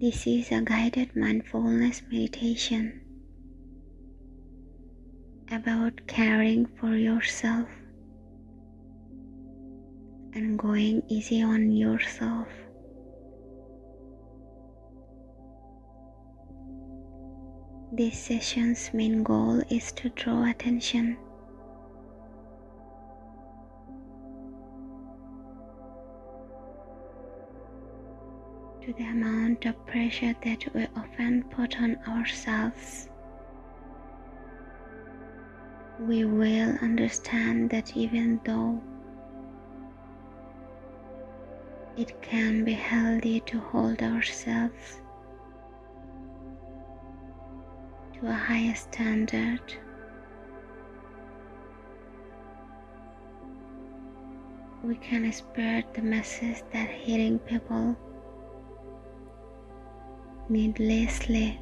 This is a guided mindfulness meditation about caring for yourself and going easy on yourself. This session's main goal is to draw attention to the amount of pressure that we often put on ourselves. We will understand that even though it can be healthy to hold ourselves to a higher standard. We can spread the message that healing people needlessly.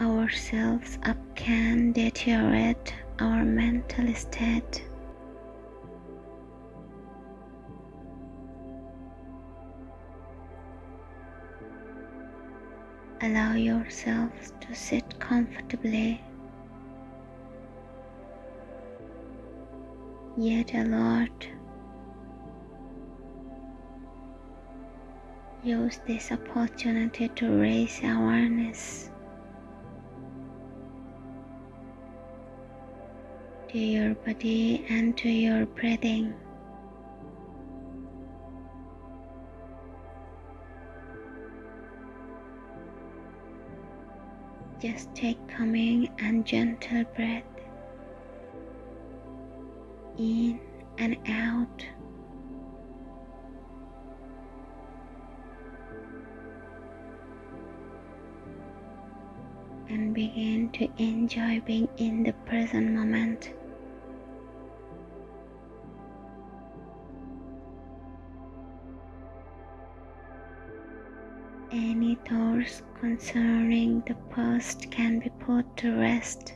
Ourselves up can deteriorate our mental state. Allow yourself to sit comfortably, yet alert. Use this opportunity to raise awareness to your body and to your breathing. Just take calming and gentle breath in and out. And begin to enjoy being in the present moment. Any thoughts concerning the past can be put to rest.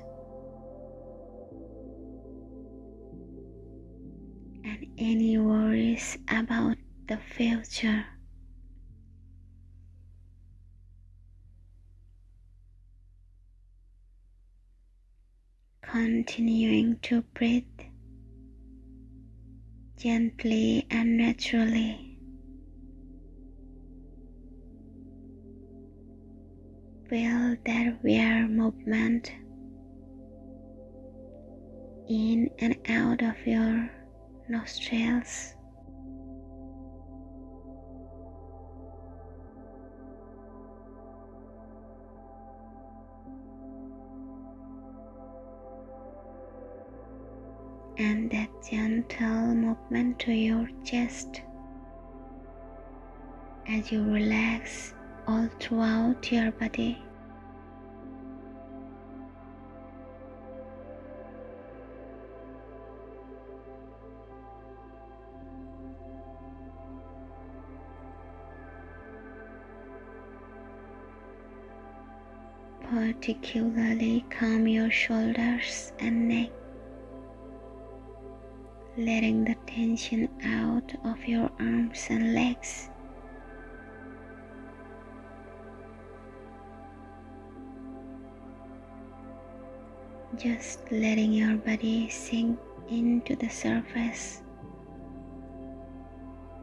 And any worries about the future. Continuing to breathe gently and naturally. Feel that weird movement in and out of your nostrils. And that gentle movement to your chest as you relax all throughout your body. Particularly calm your shoulders and neck, letting the tension out of your arms and legs. just letting your body sink into the surface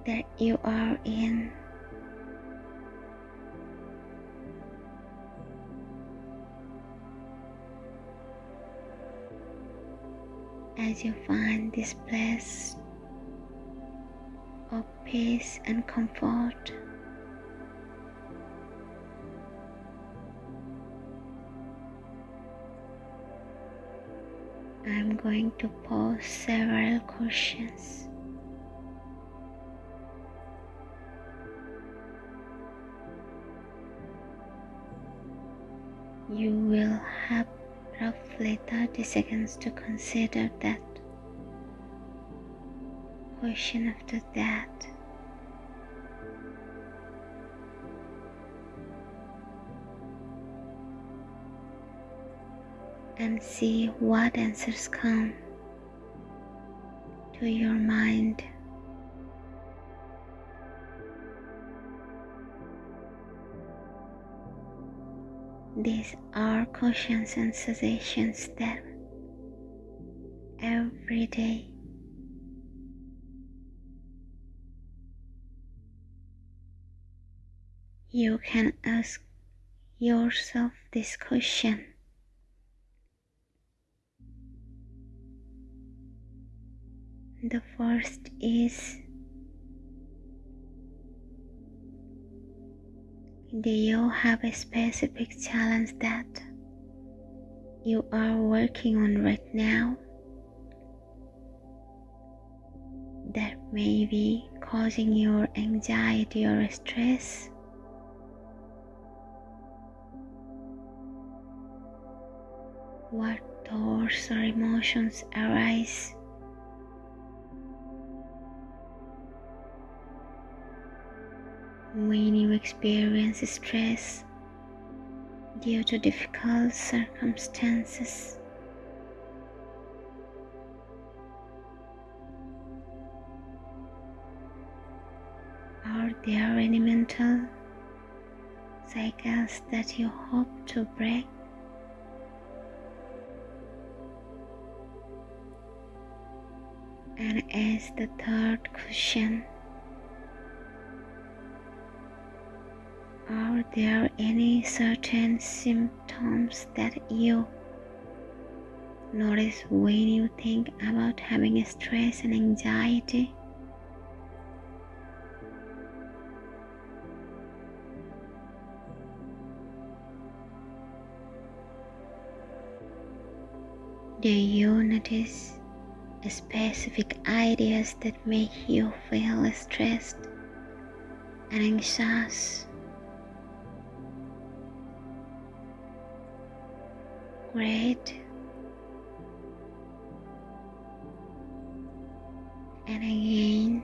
that you are in. As you find this place of peace and comfort. I'm going to pose several questions. You will have roughly 30 seconds to consider that question after that. and see what answers come to your mind These are cautions and suggestions that every day you can ask yourself this question. The first is Do you have a specific challenge that you are working on right now that may be causing your anxiety or stress? What thoughts or emotions arise when you experience stress due to difficult circumstances. Are there any mental cycles that you hope to break? And as the third question, Are there any certain symptoms that you notice when you think about having stress and anxiety? Do you notice specific ideas that make you feel stressed and anxious? Great. And again.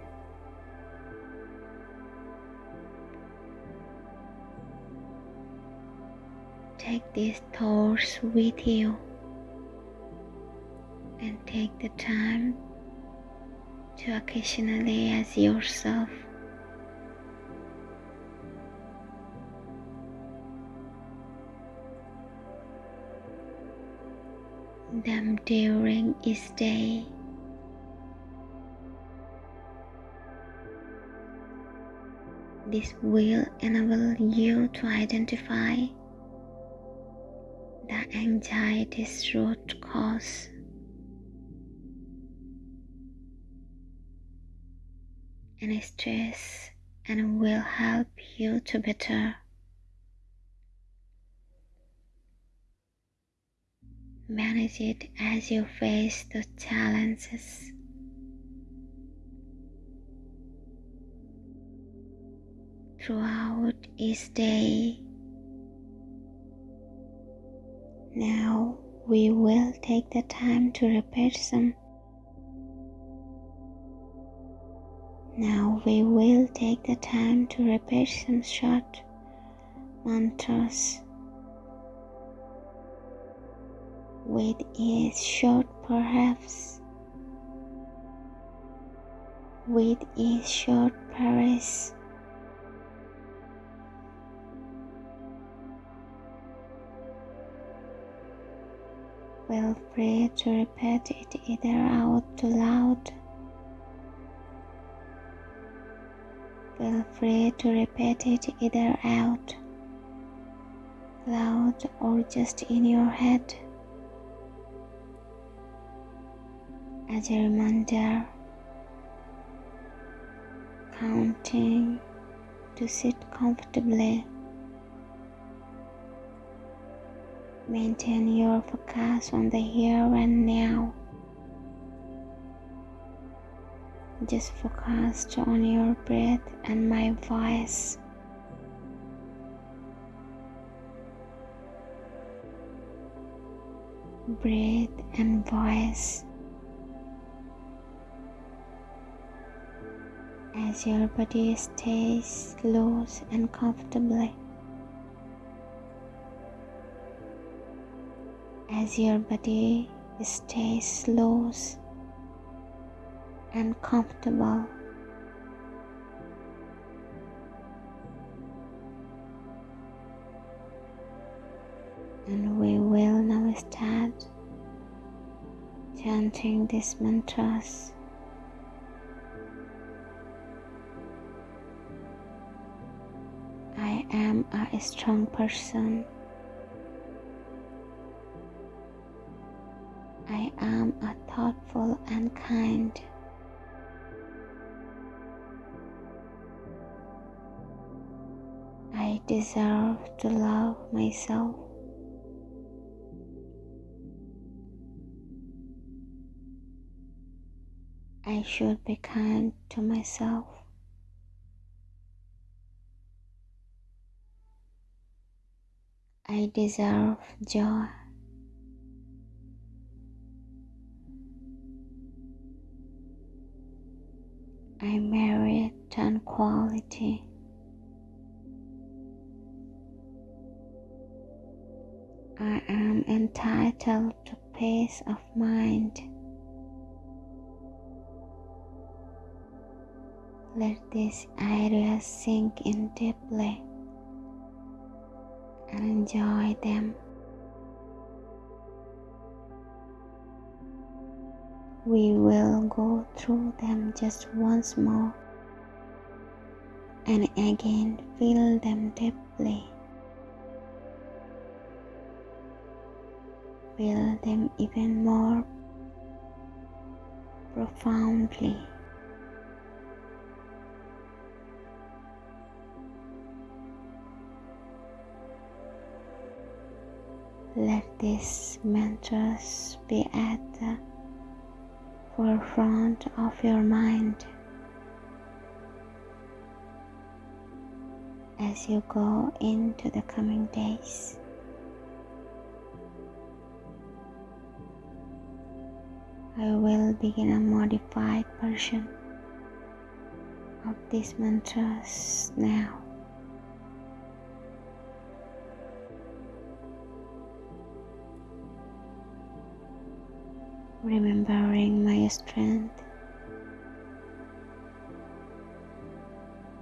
Take these thoughts with you and take the time to occasionally ask yourself them during each day. This will enable you to identify the anxiety's root cause. and stress and will help you to better Manage it as you face the challenges. Throughout each day. Now we will take the time to repeat some. Now we will take the time to repeat some short mantras with each short perhaps with each short Paris. Feel free to repeat it either out loud. Feel free to repeat it either out loud or just in your head. As a reminder, counting to sit comfortably. Maintain your focus on the here and now. Just focus on your breath and my voice. Breathe and voice. as your body stays loose and comfortably. As your body stays loose and comfortable. And we will now start chanting these mantras. Am a strong person. I am a thoughtful and kind. I deserve to love myself. I should be kind to myself. I deserve joy. I merit tranquility. I am entitled to peace of mind. Let these ideas sink in deeply and enjoy them. We will go through them just once more and again feel them deeply. Feel them even more profoundly. Let these mantras be at the forefront of your mind as you go into the coming days. I will begin a modified version of these mantras now. Remembering my strength,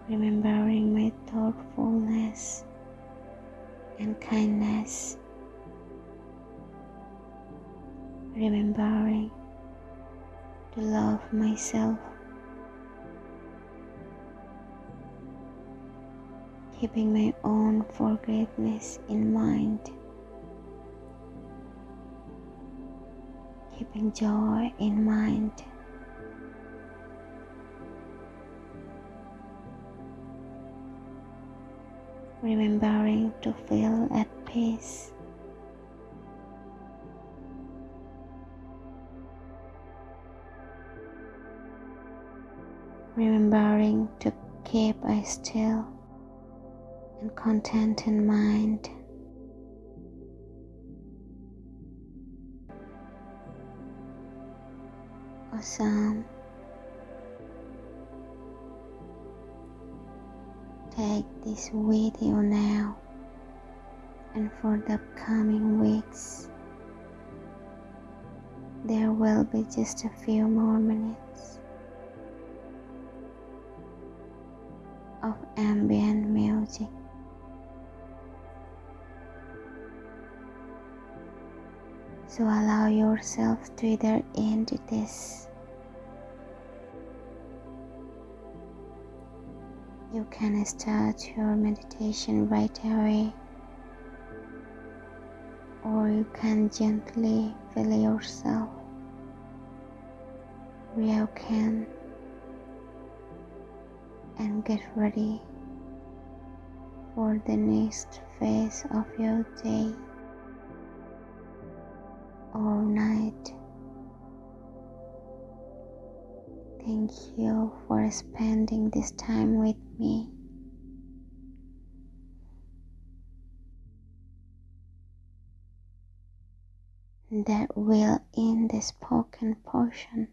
remembering my thoughtfulness and kindness, remembering to love myself, keeping my own forgiveness in mind. Keeping joy in mind. Remembering to feel at peace. Remembering to keep a still and content in mind. Awesome. Take this video now and for the upcoming weeks. There will be just a few more minutes of ambient music. So allow yourself to either end this. You can start your meditation right away, or you can gently feel yourself reawaken and get ready for the next phase of your day or night. Thank you for spending this time with me. That will end the spoken portion.